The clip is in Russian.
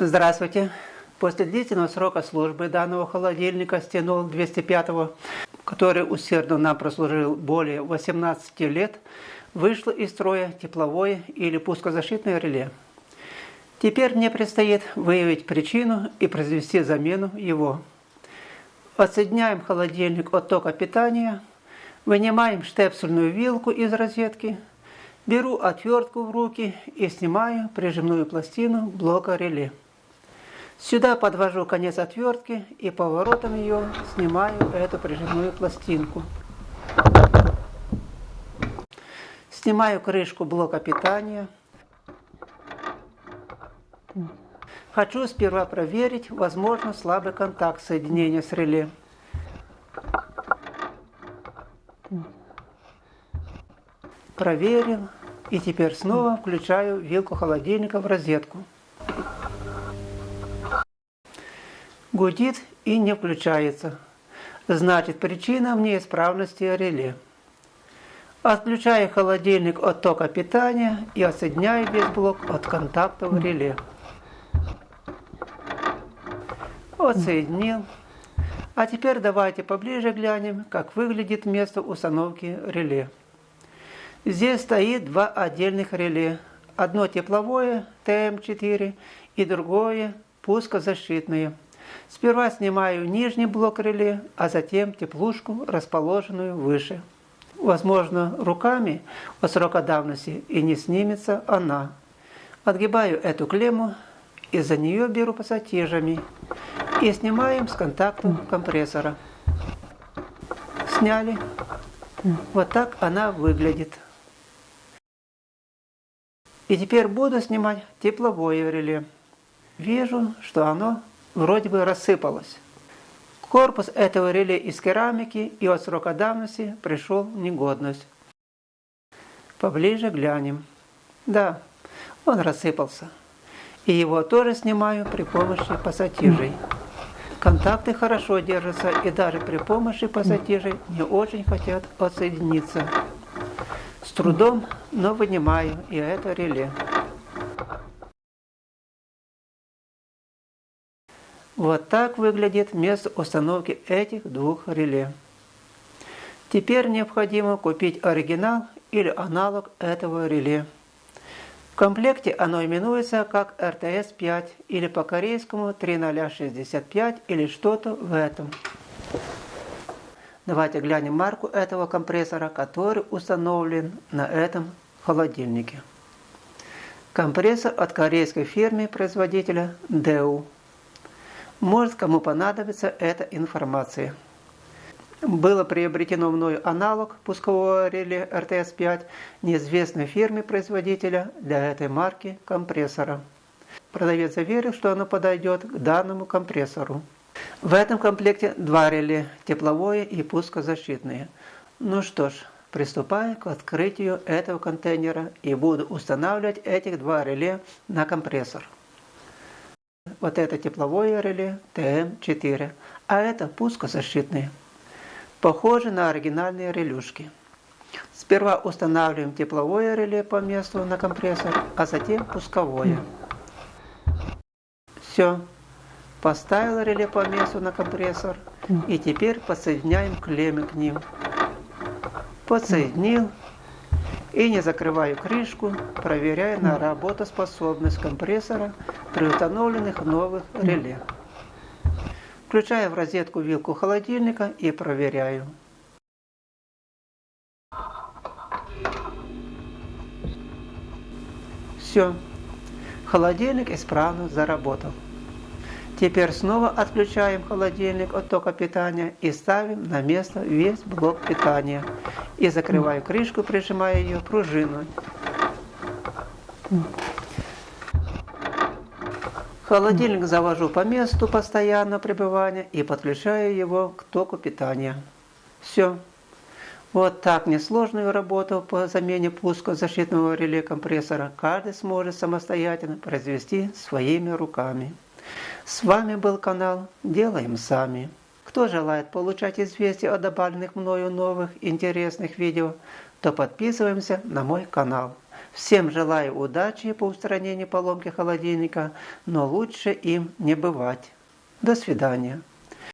Здравствуйте. После длительного срока службы данного холодильника стянул 205 который усердно нам прослужил более 18 лет, вышло из строя тепловое или пускозащитное реле. Теперь мне предстоит выявить причину и произвести замену его. Отсоединяем холодильник от тока питания, вынимаем штепсельную вилку из розетки, беру отвертку в руки и снимаю прижимную пластину блока реле. Сюда подвожу конец отвертки и поворотом ее снимаю эту прижимную пластинку. Снимаю крышку блока питания. Хочу сперва проверить, возможно, слабый контакт соединения с реле. Проверил. И теперь снова включаю вилку холодильника в розетку. Гудит и не включается. Значит, причина в неисправности реле. Отключаю холодильник от тока питания и отсоединяю весь блок от контакта в реле. Отсоединил. А теперь давайте поближе глянем, как выглядит место установки реле. Здесь стоит два отдельных реле. Одно тепловое ТМ4 и другое пускозащитное. Сперва снимаю нижний блок реле, а затем теплушку, расположенную выше. Возможно, руками от срока давности и не снимется она. Отгибаю эту клемму и за нее беру пассатижами и снимаем с контакта компрессора. Сняли. Вот так она выглядит. И теперь буду снимать тепловое реле. Вижу, что оно вроде бы рассыпалось. Корпус этого реле из керамики и от срока давности пришел в негодность. Поближе глянем. Да, он рассыпался. И его тоже снимаю при помощи пассатижей. Контакты хорошо держатся и даже при помощи пассатижей не очень хотят отсоединиться. С трудом, но вынимаю и это реле. Вот так выглядит место установки этих двух реле. Теперь необходимо купить оригинал или аналог этого реле. В комплекте оно именуется как RTS-5 или по-корейскому 3065 или что-то в этом. Давайте глянем марку этого компрессора, который установлен на этом холодильнике. Компрессор от корейской фирмы производителя DEU. Может, кому понадобится эта информация. Было приобретено мною аналог пускового реле RTS-5 неизвестной фирме производителя для этой марки компрессора. Продавец заверил, что оно подойдет к данному компрессору. В этом комплекте два реле – тепловое и пускозащитное. Ну что ж, приступаю к открытию этого контейнера и буду устанавливать этих два реле на компрессор. Вот это тепловое реле ТМ4, а это пускозащитные. Похожи на оригинальные релюшки. Сперва устанавливаем тепловое реле по месту на компрессор, а затем пусковое. Все. Поставил реле по месту на компрессор и теперь подсоединяем клеммы к ним. Подсоединил и не закрываю крышку, проверяя на работоспособность компрессора при установленных новых реле. Включаю в розетку вилку холодильника и проверяю. Все, холодильник исправно заработал. Теперь снова отключаем холодильник от тока питания и ставим на место весь блок питания. И закрываю крышку, прижимая ее пружиной. Холодильник завожу по месту постоянного пребывания и подключаю его к току питания. Все. Вот так несложную работу по замене пуска защитного реле компрессора каждый сможет самостоятельно произвести своими руками. С вами был канал «Делаем сами». Кто желает получать известия о добавленных мною новых интересных видео, то подписываемся на мой канал. Всем желаю удачи по устранению поломки холодильника, но лучше им не бывать. До свидания.